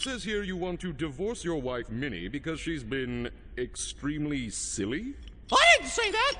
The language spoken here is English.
It says here you want to divorce your wife, Minnie, because she's been extremely silly? I didn't say that!